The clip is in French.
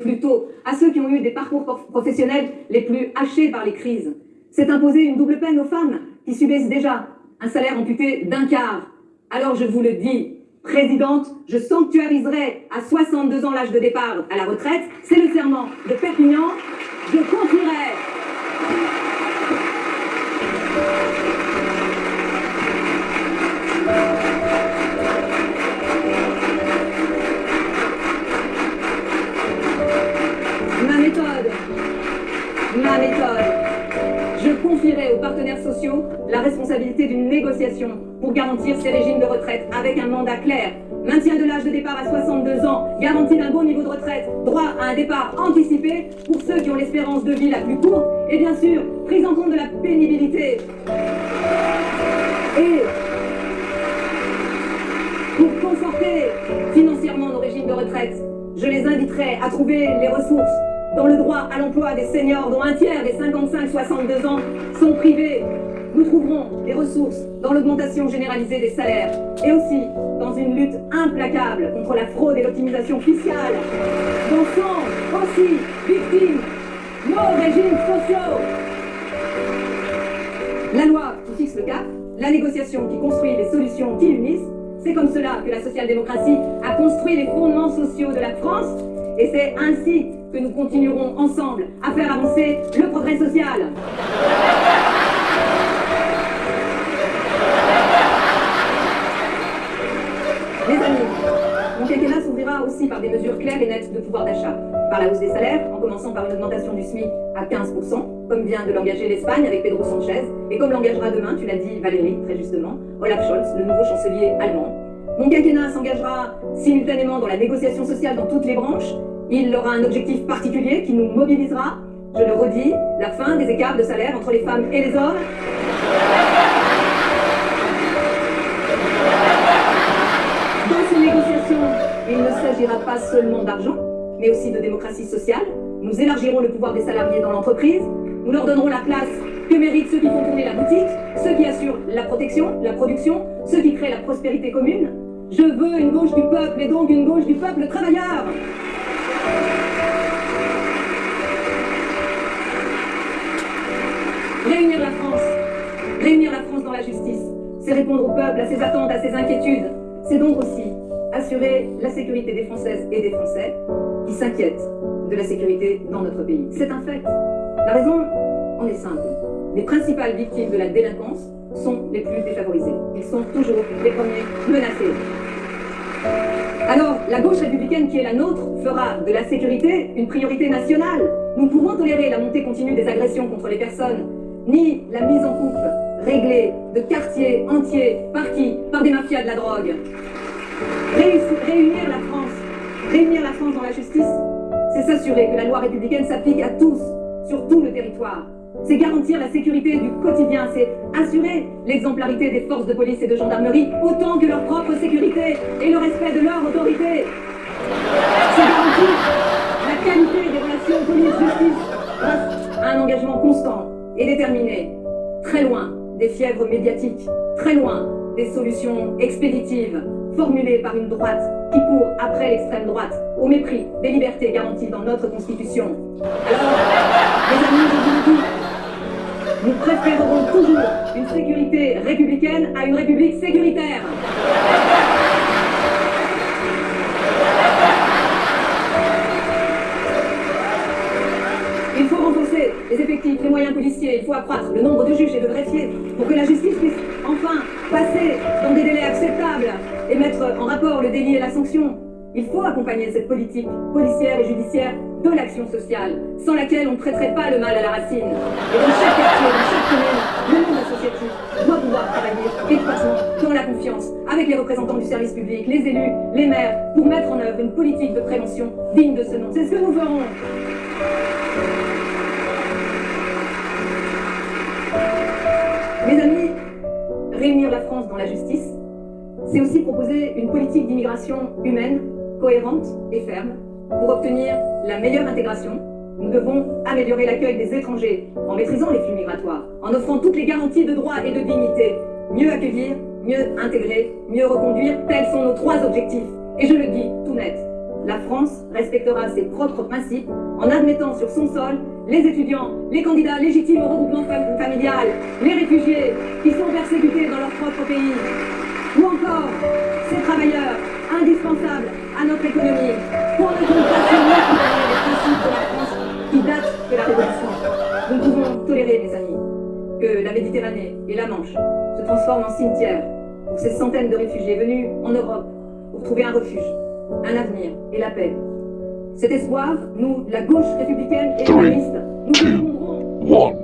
plutôt à ceux qui ont eu des parcours professionnels les plus hachés par les crises. C'est imposer une double peine aux femmes qui subissent déjà un salaire amputé d'un quart. Alors je vous le dis, Présidente, je sanctuariserai à 62 ans l'âge de départ à la retraite. C'est le serment de Perpignan. Je confierai ma méthode. Je confierai aux partenaires sociaux la responsabilité d'une négociation pour garantir ces régimes de retraite avec un mandat clair. Maintien de l'âge de départ à 62 ans, garantie d'un bon niveau de retraite, droit à un départ anticipé pour ceux qui ont l'espérance de vie la plus courte, et bien sûr, prise en compte de la pénibilité. Et pour conforter financièrement nos régimes de retraite, je les inviterai à trouver les ressources dans le droit à l'emploi des seniors dont un tiers des 55-62 ans sont privés. Nous trouverons des ressources dans l'augmentation généralisée des salaires et aussi dans une lutte implacable contre la fraude et l'optimisation fiscale dont sont aussi victimes nos régimes sociaux. La loi qui fixe le cap, la négociation qui construit les solutions qui unissent, c'est comme cela que la social-démocratie a construit les fondements sociaux de la France et c'est ainsi que nous continuerons ensemble à faire avancer le progrès social. Les amis, mon quinquennat s'ouvrira aussi par des mesures claires et nettes de pouvoir d'achat. Par la hausse des salaires, en commençant par une augmentation du SMIC à 15%, comme vient de l'engager l'Espagne avec Pedro Sanchez, et comme l'engagera demain, tu l'as dit Valérie, très justement, Olaf Scholz, le nouveau chancelier allemand. Mon quinquennat s'engagera simultanément dans la négociation sociale dans toutes les branches, il aura un objectif particulier qui nous mobilisera. Je le redis, la fin des écarts de salaire entre les femmes et les hommes. Dans ces négociations, il ne s'agira pas seulement d'argent, mais aussi de démocratie sociale. Nous élargirons le pouvoir des salariés dans l'entreprise. Nous leur donnerons la place que méritent ceux qui font tourner la boutique, ceux qui assurent la protection, la production, ceux qui créent la prospérité commune. Je veux une gauche du peuple et donc une gauche du peuple travailleur. Réunir la France, réunir la France dans la justice, c'est répondre au peuple, à ses attentes, à ses inquiétudes. C'est donc aussi assurer la sécurité des Françaises et des Français qui s'inquiètent de la sécurité dans notre pays. C'est un fait. La raison en est simple. Les principales victimes de la délinquance sont les plus défavorisés. Ils sont toujours les premiers menacés. Alors, la gauche républicaine qui est la nôtre fera de la sécurité une priorité nationale. Nous pouvons tolérer la montée continue des agressions contre les personnes, ni la mise en coupe réglée de quartiers entiers par qui? Par des mafias de la drogue. réunir la France, réunir la France dans la justice, c'est s'assurer que la loi républicaine s'applique à tous, sur tout le territoire c'est garantir la sécurité du quotidien, c'est assurer l'exemplarité des forces de police et de gendarmerie autant que leur propre sécurité et le respect de leur autorité. C'est garantir la qualité des relations police-justice grâce à un engagement constant et déterminé, très loin des fièvres médiatiques, très loin des solutions expéditives formulées par une droite qui court après l'extrême droite, au mépris des libertés garanties dans notre Constitution. Une sécurité républicaine à une république sécuritaire. Il faut renforcer les effectifs, les moyens policiers, il faut accroître le nombre de juges et de greffiers pour que la justice puisse enfin passer dans des délais acceptables et mettre en rapport le délit et la sanction. Il faut accompagner cette politique policière et judiciaire de l'action sociale, sans laquelle on ne traiterait pas le mal à la racine. Et dans chaque quartier, dans chaque commune, les représentants du service public, les élus, les maires, pour mettre en œuvre une politique de prévention digne de ce nom. C'est ce que nous ferons. Mes amis, réunir la France dans la justice, c'est aussi proposer une politique d'immigration humaine cohérente et ferme. Pour obtenir la meilleure intégration, nous devons améliorer l'accueil des étrangers en maîtrisant les flux migratoires, en offrant toutes les garanties de droit et de dignité. Mieux accueillir, mieux intégrer, mieux reconduire, tels sont nos trois objectifs. Et je le dis tout net, la France respectera ses propres principes en admettant sur son sol les étudiants, les candidats légitimes au regroupement familial, les réfugiés qui sont persécutés dans leur propre pays, ou encore ces travailleurs indispensables à notre économie pour ne pas les principes de la France qui datent de la Révolution. Nous ne pouvons tolérer, mes amis, que la Méditerranée et la Manche se transforment en cimetière pour ces centaines de réfugiés venus en Europe pour trouver un refuge, un avenir et la paix. Cet espoir, nous, la gauche républicaine et communiste, nous répondrons.